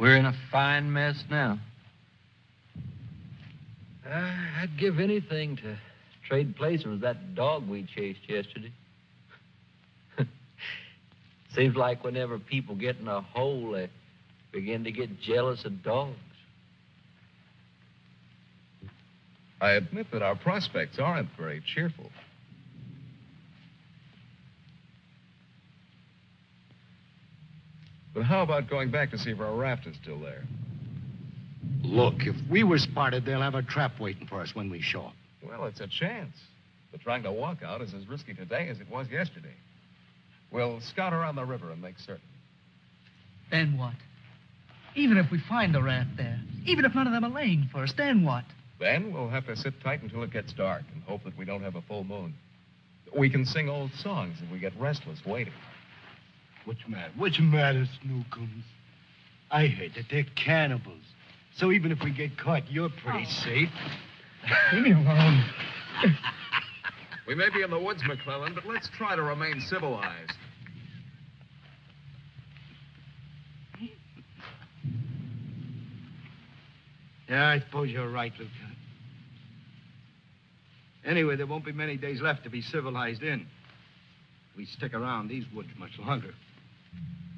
We're in a fine mess now. Uh, I'd give anything to trade places with that dog we chased yesterday. Seems like whenever people get in a hole, they begin to get jealous of dogs. I admit that our prospects aren't very cheerful. But how about going back to see if our raft is still there? Look, if we were spotted, they'll have a trap waiting for us when we show up. Well, it's a chance. But trying to walk out is as risky today as it was yesterday. We'll scout around the river and make certain. Then what? Even if we find the raft there, even if none of them are laying for us, then what? Then we'll have to sit tight until it gets dark and hope that we don't have a full moon. We can sing old songs if we get restless waiting. What's matter? What's matter, Snookums? I heard that they're cannibals. So even if we get caught, you're pretty oh. safe. Leave me alone. We may be in the woods, McClellan, but let's try to remain civilized. Yeah, I suppose you're right, Lieutenant. Anyway, there won't be many days left to be civilized in. If We stick around these woods much longer. She'll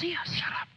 see us. Shut up.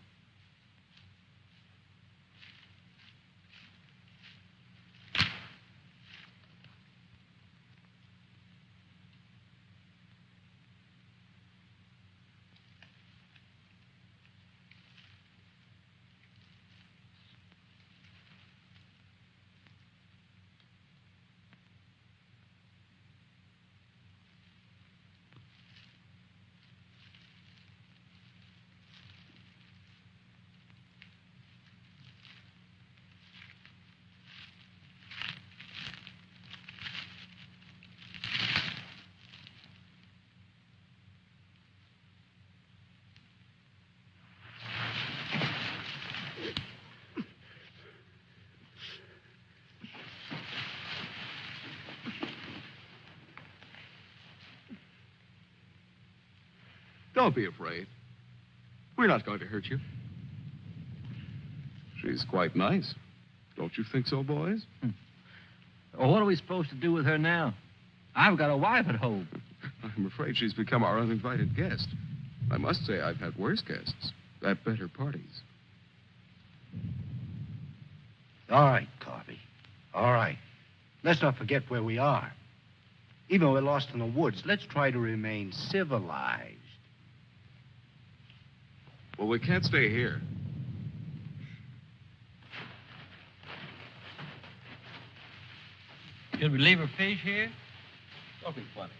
Don't be afraid. We're not going to hurt you. She's quite nice. Don't you think so, boys? Hmm. Well, what are we supposed to do with her now? I've got a wife at home. I'm afraid she's become our uninvited guest. I must say, I've had worse guests at better parties. All right, Carvey. All right. Let's not forget where we are. Even though we're lost in the woods, let's try to remain civilized. Well, we can't stay here. Should we leave her fish here? Don't be funny.